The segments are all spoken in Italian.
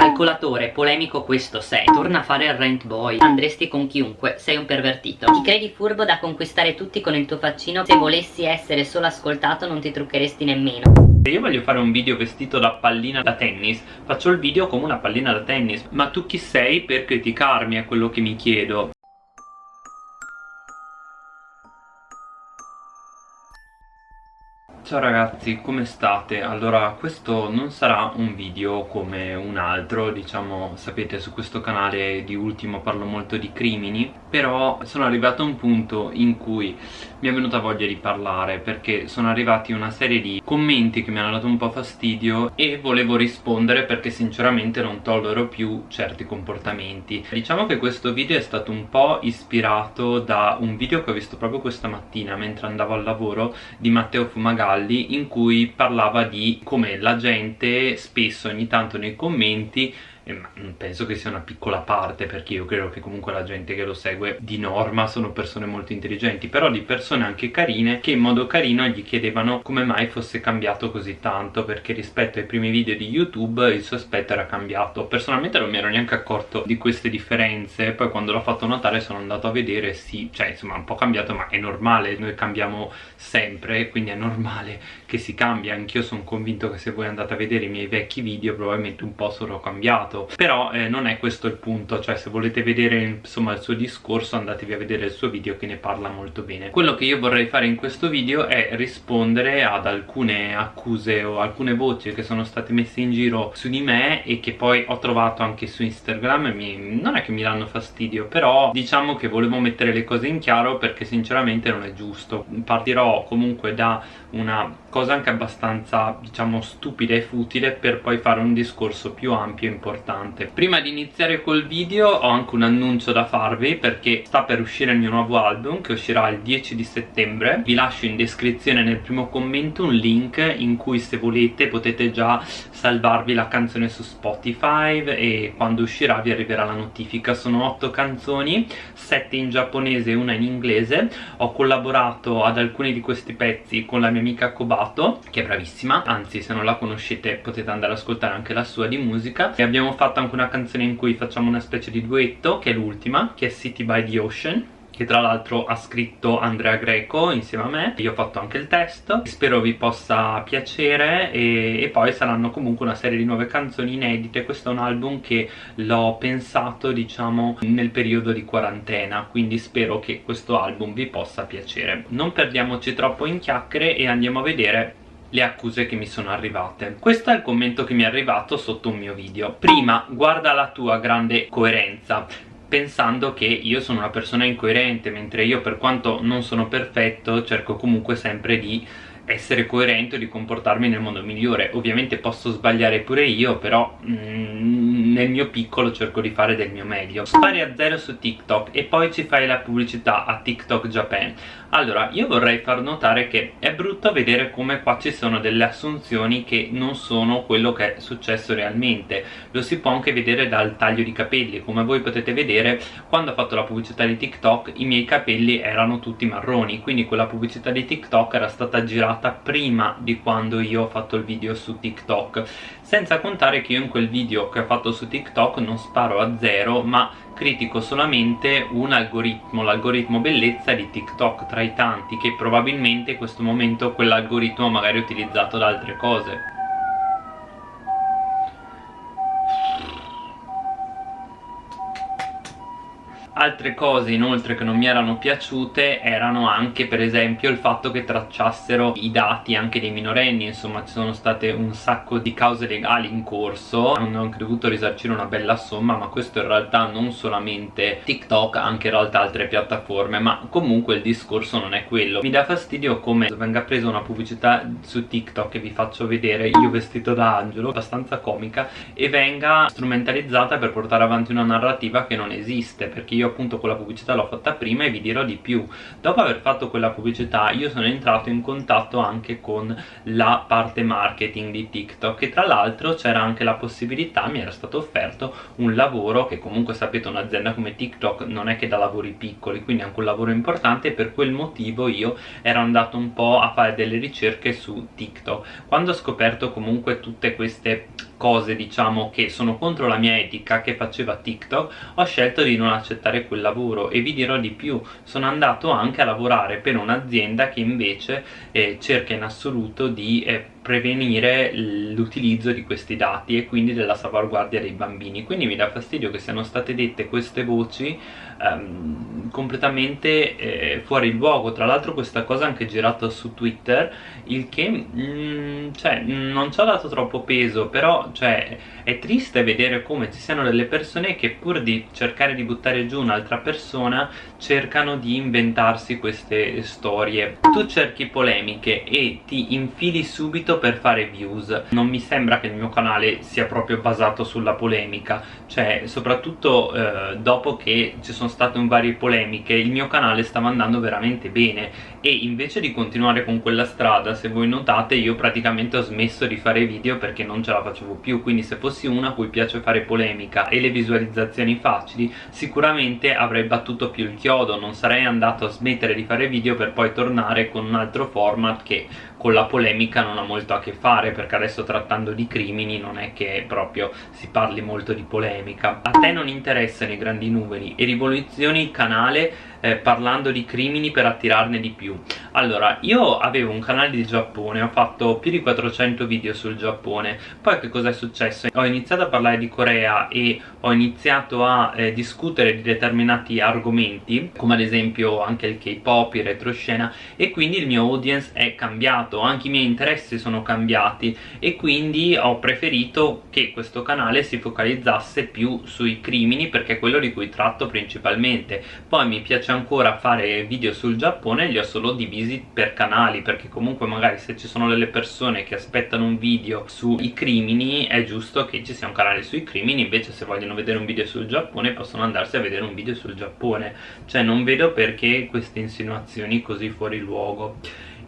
Calcolatore, polemico questo sei. Torna a fare il rent boy. Andresti con chiunque, sei un pervertito. Ti credi furbo da conquistare tutti con il tuo faccino? Se volessi essere solo ascoltato non ti truccheresti nemmeno. Se io voglio fare un video vestito da pallina da tennis Faccio il video come una pallina da tennis. Ma tu chi sei per criticarmi è quello che mi chiedo Ciao ragazzi, come state? Allora, questo non sarà un video come un altro, diciamo, sapete su questo canale di ultimo parlo molto di crimini Però sono arrivato a un punto in cui mi è venuta voglia di parlare Perché sono arrivati una serie di commenti che mi hanno dato un po' fastidio E volevo rispondere perché sinceramente non tollero più certi comportamenti Diciamo che questo video è stato un po' ispirato da un video che ho visto proprio questa mattina mentre andavo al lavoro di Matteo Fumagalli Cavalli in cui parlava di come la gente spesso ogni tanto nei commenti penso che sia una piccola parte perché io credo che comunque la gente che lo segue di norma sono persone molto intelligenti però di persone anche carine che in modo carino gli chiedevano come mai fosse cambiato così tanto perché rispetto ai primi video di youtube il suo aspetto era cambiato. Personalmente non mi ero neanche accorto di queste differenze poi quando l'ho fatto notare sono andato a vedere sì, cioè insomma un po' cambiato ma è normale noi cambiamo sempre quindi è normale che si cambia. Anch'io sono convinto che se voi andate a vedere i miei vecchi video probabilmente un po' sono cambiato però eh, non è questo il punto cioè se volete vedere insomma il suo discorso andatevi a vedere il suo video che ne parla molto bene. Quello che io vorrei fare in questo video è rispondere ad alcune accuse o alcune voci che sono state messe in giro su di me e che poi ho trovato anche su Instagram. Mi, non è che mi danno fastidio però diciamo che volevo mettere le cose in chiaro perché sinceramente non è giusto. Partirò comunque da una cosa anche abbastanza diciamo stupida e futile per poi fare un discorso più ampio e importante. Prima di iniziare col video ho anche un annuncio da farvi perché sta per uscire il mio nuovo album che uscirà il 10 di settembre. Vi lascio in descrizione nel primo commento un link in cui se volete potete già salvarvi la canzone su Spotify e quando uscirà vi arriverà la notifica. Sono 8 canzoni 7 in giapponese e una in inglese. Ho collaborato ad alcuni di questi pezzi con la mia amica Kobato Sabato che è bravissima. Anzi se non la conoscete potete andare ad ascoltare anche la sua di musica. E abbiamo fatto anche una canzone in cui facciamo una specie di duetto che è l'ultima che è City by the Ocean che tra l'altro ha scritto Andrea Greco insieme a me. Io ho fatto anche il testo spero vi possa piacere e, e, poi saranno comunque una serie di nuove canzoni inedite. Questo è un album che l'ho pensato diciamo nel periodo di quarantena quindi spero che questo album vi possa piacere. Non perdiamoci troppo in chiacchiere e andiamo a vedere le accuse che mi sono arrivate. Questo è il commento che mi è arrivato sotto un mio video. Prima guarda la tua grande coerenza pensando che io sono una persona incoerente mentre io per quanto non sono perfetto cerco comunque sempre di essere coerente e di comportarmi nel modo migliore. Ovviamente posso sbagliare pure io però mm, nel mio piccolo cerco di fare del mio meglio. Spari a zero su TikTok e poi ci fai la pubblicità a TikTok Japan. Allora io vorrei far notare che è brutto vedere come qua ci sono delle assunzioni che non sono quello che è successo realmente. Lo si può anche vedere dal taglio di capelli. Come voi potete vedere quando ho fatto la pubblicità di TikTok i miei capelli erano tutti marroni quindi quella pubblicità di TikTok era stata girata prima di quando io ho fatto il video su TikTok. Senza contare che io in quel video che ho fatto su TikTok non sparo a zero ma critico solamente un algoritmo, l'algoritmo bellezza di TikTok tra i tanti che probabilmente in questo momento quell'algoritmo magari è utilizzato da altre cose Altre cose inoltre che non mi erano piaciute erano anche per esempio il fatto che tracciassero i dati anche dei minorenni. Insomma ci sono state un sacco di cause legali in corso. Hanno anche dovuto risarcire una bella somma ma questo in realtà non solamente TikTok anche in realtà altre piattaforme ma comunque il discorso non è quello. Mi dà fastidio come venga presa una pubblicità su TikTok che vi faccio vedere io vestito da angelo abbastanza comica e venga strumentalizzata per portare avanti una narrativa che non esiste perché io appunto quella pubblicità l'ho fatta prima e vi dirò di più. Dopo aver fatto quella pubblicità io sono entrato in contatto anche con la parte marketing di TikTok e tra l'altro c'era anche la possibilità, mi era stato offerto un lavoro che comunque sapete un'azienda come TikTok non è che da lavori piccoli quindi è anche un lavoro importante e per quel motivo io ero andato un po' a fare delle ricerche su TikTok. Quando ho scoperto comunque tutte queste cose diciamo che sono contro la mia etica che faceva TikTok ho scelto di non accettare quel lavoro e vi dirò di più sono andato anche a lavorare per un'azienda che invece eh, cerca in assoluto di eh, prevenire l'utilizzo di questi dati e quindi della salvaguardia dei bambini. Quindi mi dà fastidio che siano state dette queste voci ehm, completamente eh, fuori luogo. Tra l'altro questa cosa anche girata su Twitter il che mm, cioè, non ci ha dato troppo peso però cioè, è triste vedere come ci siano delle persone che pur di cercare di buttare giù un'altra persona cercano di inventarsi queste storie. Tu cerchi polemiche e ti infili subito per fare views. Non mi sembra che il mio canale sia proprio basato sulla polemica. Cioè soprattutto eh, dopo che ci sono state varie polemiche il mio canale stava andando veramente bene. E invece di continuare con quella strada se voi notate io praticamente ho smesso di fare video perché non ce la facevo più. Quindi se fossi una a cui piace fare polemica e le visualizzazioni facili sicuramente avrei battuto più il chiodo. Non sarei andato a smettere di fare video per poi tornare con un altro format che con la polemica non ha molto a che fare perché adesso trattando di crimini non è che proprio si parli molto di polemica. A te non interessano i grandi numeri. E rivoluzioni il canale eh, parlando di crimini per attirarne di più. Allora io avevo un canale di Giappone ho fatto più di 400 video sul Giappone. Poi che cosa è successo? ho iniziato a parlare di Corea e ho iniziato a eh, discutere di determinati argomenti come ad esempio anche il K-pop, il retroscena e quindi il mio audience è cambiato anche i miei interessi sono cambiati e quindi ho preferito che questo canale si focalizzasse più sui crimini perché è quello di cui tratto principalmente. Poi mi piace piace ancora fare video sul Giappone li ho solo divisi per canali perché comunque magari se ci sono delle persone che aspettano un video sui crimini è giusto che ci sia un canale sui crimini invece se vogliono vedere un video sul Giappone possono andarsi a vedere un video sul Giappone. Cioè non vedo perché queste insinuazioni così fuori luogo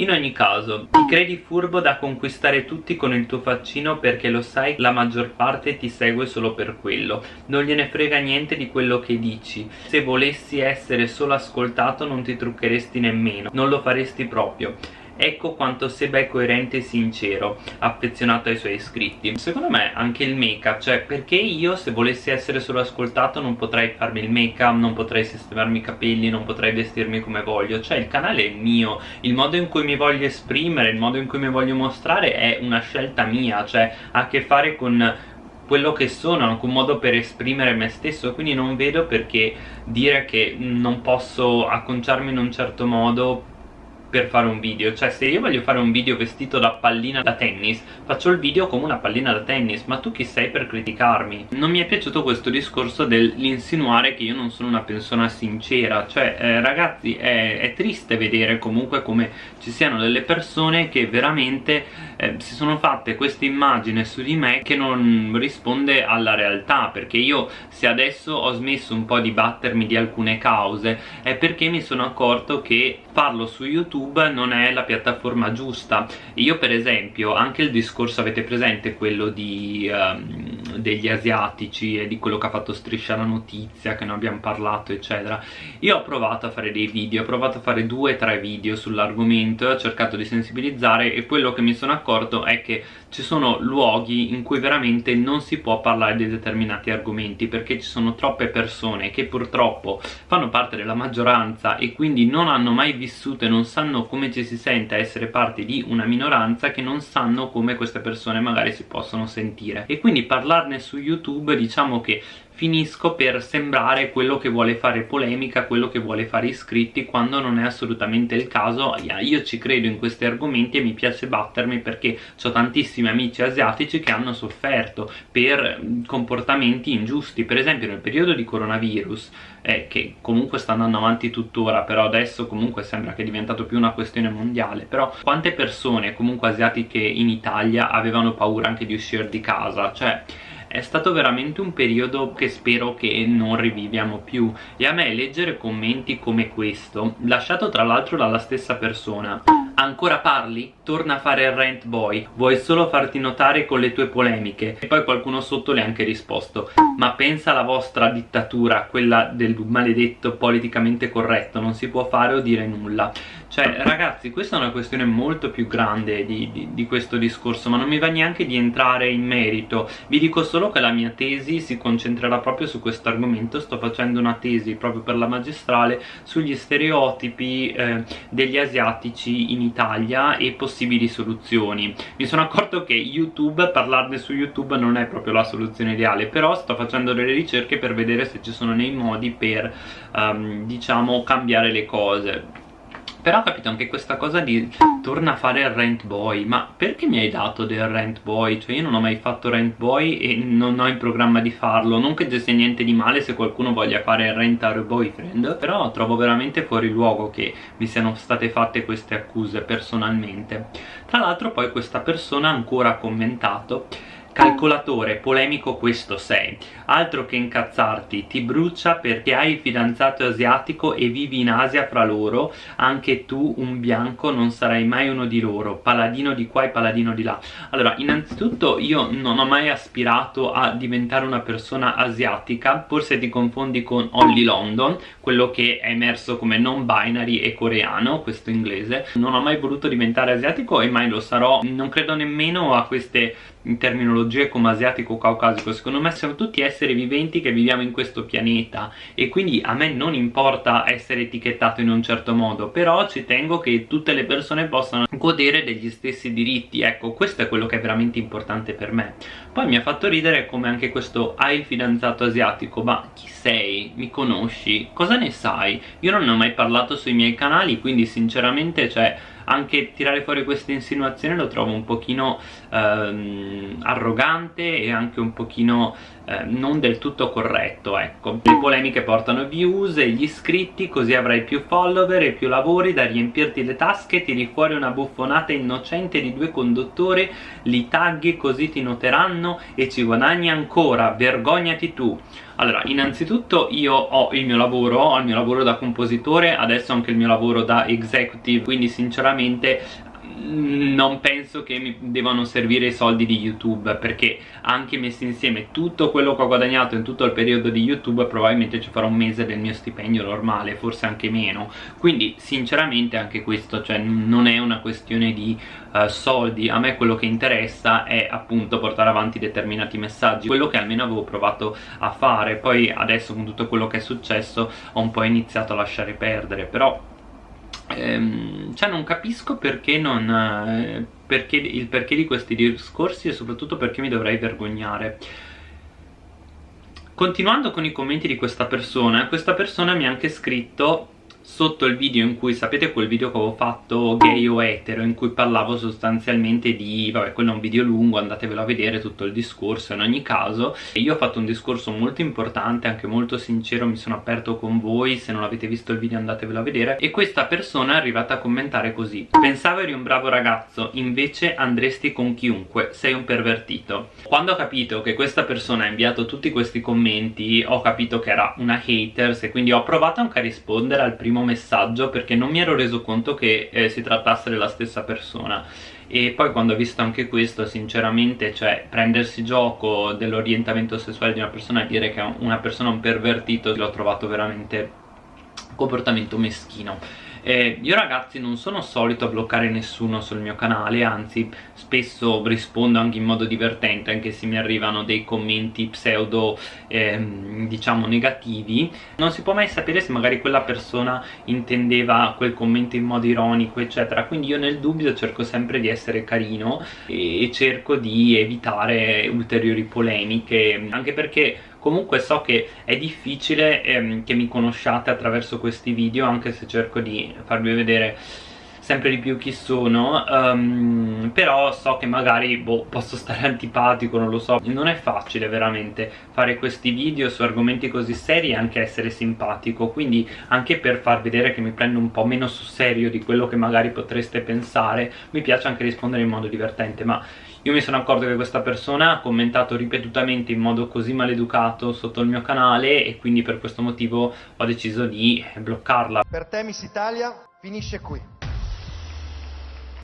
in ogni caso, ti credi furbo da conquistare tutti con il tuo faccino perché lo sai la maggior parte ti segue solo per quello. Non gliene frega niente di quello che dici. Se volessi essere solo ascoltato non ti truccheresti nemmeno. Non lo faresti proprio ecco quanto Seba è coerente e sincero affezionato ai suoi iscritti secondo me anche il make up cioè perché io se volessi essere solo ascoltato non potrei farmi il make up non potrei sistemarmi i capelli non potrei vestirmi come voglio. Cioè il canale è mio il modo in cui mi voglio esprimere il modo in cui mi voglio mostrare è una scelta mia cioè ha a che fare con quello che sono, anche un modo per esprimere me stesso. Quindi non vedo perché dire che non posso acconciarmi in un certo modo per fare un video. Cioè se io voglio fare un video vestito da pallina da tennis faccio il video come una pallina da tennis ma tu chi sei per criticarmi? non mi è piaciuto questo discorso dell'insinuare che io non sono una persona sincera. Cioè eh, ragazzi è, è, triste vedere comunque come ci siano delle persone che veramente eh, si sono fatte questa immagine su di me che non risponde alla realtà. Perché io se adesso ho smesso un po' di battermi di alcune cause è perché mi sono accorto che farlo su youtube YouTube non è la piattaforma giusta. Io per esempio anche il discorso avete presente quello di, um, degli asiatici e di quello che ha fatto Striscia la Notizia che ne abbiamo parlato eccetera. Io ho provato a fare dei video ho provato a fare due o tre video sull'argomento ho cercato di sensibilizzare e quello che mi sono accorto è che ci sono luoghi in cui veramente non si può parlare di determinati argomenti perché ci sono troppe persone che purtroppo fanno parte della maggioranza e quindi non hanno mai vissuto e non sanno sanno come ci si sente a essere parte di una minoranza che non sanno come queste persone magari si possono sentire. E quindi parlarne su YouTube diciamo che finisco per sembrare quello che vuole fare polemica, quello che vuole fare iscritti quando non è assolutamente il caso. Io ci credo in questi argomenti e mi piace battermi perché ho tantissimi amici asiatici che hanno sofferto per comportamenti ingiusti. Per esempio nel periodo di coronavirus eh, che comunque sta andando avanti tuttora però adesso comunque sembra che è diventato più una questione mondiale però quante persone comunque asiatiche in Italia avevano paura anche di uscire di casa? Cioè è stato veramente un periodo che spero che non riviviamo più. E a me leggere commenti come questo lasciato tra l'altro dalla stessa persona Ancora parli? Torna a fare il rant boy. Vuoi solo farti notare con le tue polemiche? E poi qualcuno sotto le ha anche risposto Ma pensa alla vostra dittatura Quella del maledetto politicamente corretto Non si può fare o dire nulla cioè ragazzi questa è una questione molto più grande di, di, di, questo discorso ma non mi va neanche di entrare in merito. Vi dico solo che la mia tesi si concentrerà proprio su questo argomento. Sto facendo una tesi proprio per la magistrale sugli stereotipi eh, degli asiatici in Italia e possibili soluzioni. Mi sono accorto che YouTube, parlarne su YouTube non è proprio la soluzione ideale però sto facendo delle ricerche per vedere se ci sono dei modi per um, diciamo cambiare le cose però ho capito anche questa cosa di torna a fare il rent boy ma perché mi hai dato del rent boy? cioè io non ho mai fatto rent boy e non ho in programma di farlo non che ci sia niente di male se qualcuno voglia fare il renter boyfriend però trovo veramente fuori luogo che mi siano state fatte queste accuse personalmente tra l'altro poi questa persona ha ancora commentato Calcolatore, polemico questo sei. Altro che incazzarti, ti brucia perché hai il fidanzato asiatico e vivi in Asia fra loro. Anche tu, un bianco, non sarai mai uno di loro. Paladino di qua e paladino di là. Allora, innanzitutto io non ho mai aspirato a diventare una persona asiatica. Forse ti confondi con Holly London Quello che è emerso come non binary e coreano, questo inglese. Non ho mai voluto diventare asiatico e mai lo sarò. Non credo nemmeno a queste in terminologie come asiatico o caucasico secondo me siamo tutti esseri viventi che viviamo in questo pianeta e quindi a me non importa essere etichettato in un certo modo però ci tengo che tutte le persone possano godere degli stessi diritti ecco questo è quello che è veramente importante per me poi mi ha fatto ridere come anche questo hai il fidanzato asiatico ma chi sei? mi conosci? cosa ne sai? io non ne ho mai parlato sui miei canali quindi sinceramente cioè anche tirare fuori queste insinuazioni lo trovo un pochino ehm, arrogante e anche un pochino eh, non del tutto corretto ecco. Le polemiche portano views e gli iscritti così avrai più follower e più lavori da riempirti le tasche tiri fuori una buffonata innocente di due conduttori li tagli così ti noteranno e ci guadagni ancora vergognati tu. Allora, innanzitutto io ho il mio lavoro, ho il mio lavoro da compositore, adesso anche il mio lavoro da executive, quindi sinceramente non penso che mi devono servire i soldi di YouTube perché anche messi insieme tutto quello che ho guadagnato in tutto il periodo di YouTube probabilmente ci farò un mese del mio stipendio normale, forse anche meno. Quindi sinceramente anche questo cioè, non è una questione di uh, soldi. A me quello che interessa è appunto portare avanti determinati messaggi. Quello che almeno avevo provato a fare. Poi adesso con tutto quello che è successo ho un po' iniziato a lasciare perdere. Però ehm, cioè non capisco perché non eh, perché, il perché di questi discorsi e soprattutto perché mi dovrei vergognare. Continuando con i commenti di questa persona questa persona mi ha anche scritto sotto il video in cui, sapete quel video che avevo fatto gay o etero in cui parlavo sostanzialmente di, vabbè quello è un video lungo andatevelo a vedere tutto il discorso in ogni caso. Io ho fatto un discorso molto importante anche molto sincero mi sono aperto con voi se non avete visto il video andatevelo a vedere. E questa persona è arrivata a commentare così pensavo eri un bravo ragazzo invece andresti con chiunque sei un pervertito quando ho capito che questa persona ha inviato tutti questi commenti ho capito che era una haters e quindi ho provato anche a rispondere al primo primo messaggio perché non mi ero reso conto che eh, si trattasse della stessa persona. E poi quando ho visto anche questo sinceramente cioè prendersi gioco dell'orientamento sessuale di una persona e dire che una persona è un pervertito l'ho trovato veramente comportamento meschino eh, io ragazzi non sono solito a bloccare nessuno sul mio canale anzi spesso rispondo anche in modo divertente anche se mi arrivano dei commenti pseudo ehm, diciamo negativi. Non si può mai sapere se magari quella persona intendeva quel commento in modo ironico eccetera. Quindi io nel dubbio cerco sempre di essere carino e cerco di evitare ulteriori polemiche anche perché comunque so che è difficile ehm, che mi conosciate attraverso questi video anche se cerco di farvi vedere sempre di più chi sono um, però so che magari boh, posso stare antipatico, non lo so. Non è facile veramente fare questi video su argomenti così seri e anche essere simpatico. Quindi anche per far vedere che mi prendo un po' meno sul serio di quello che magari potreste pensare mi piace anche rispondere in modo divertente ma io mi sono accorto che questa persona ha commentato ripetutamente in modo così maleducato sotto il mio canale e quindi per questo motivo ho deciso di bloccarla. Per te Miss Italia finisce qui.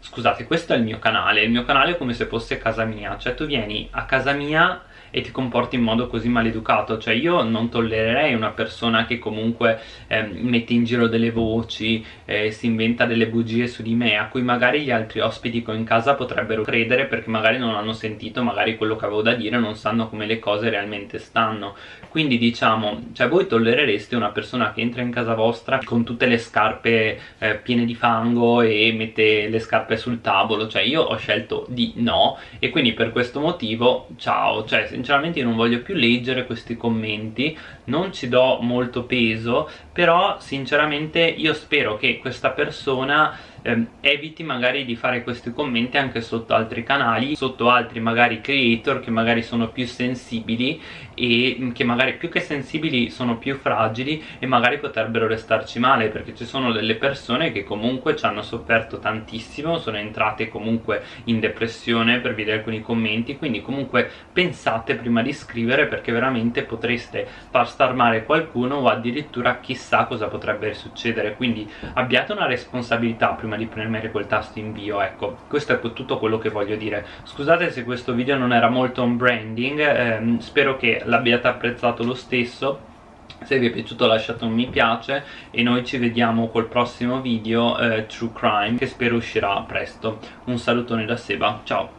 Scusate questo è il mio canale il mio canale è come se fosse casa mia. Cioè tu vieni a casa mia e ti comporti in modo così maleducato. Cioè io non tollererei una persona che comunque eh, mette in giro delle voci eh, si inventa delle bugie su di me a cui magari gli altri ospiti che ho in casa potrebbero credere perché magari non hanno sentito magari quello che avevo da dire non sanno come le cose realmente stanno. Quindi diciamo cioè voi tollerereste una persona che entra in casa vostra con tutte le scarpe eh, piene di fango e mette le scarpe sul tavolo? Cioè io ho scelto di no e quindi per questo motivo ciao. Cioè sinceramente io non voglio più leggere questi commenti non ci do molto peso però sinceramente io spero che questa persona eh, eviti magari di fare questi commenti anche sotto altri canali sotto altri magari creator che magari sono più sensibili e che magari più che sensibili sono più fragili e magari potrebbero restarci male perché ci sono delle persone che comunque ci hanno sofferto tantissimo sono entrate comunque in depressione per vedere alcuni commenti quindi comunque pensate prima di scrivere perché veramente potreste far star male qualcuno o addirittura chissà cosa potrebbe succedere. Quindi abbiate una responsabilità di premere quel tasto invio ecco questo è tutto quello che voglio dire. Scusate se questo video non era molto un branding ehm, spero che l'abbiate apprezzato lo stesso. Se vi è piaciuto lasciate un mi piace e noi ci vediamo col prossimo video eh, True Crime che spero uscirà presto. Un salutone da Seba, ciao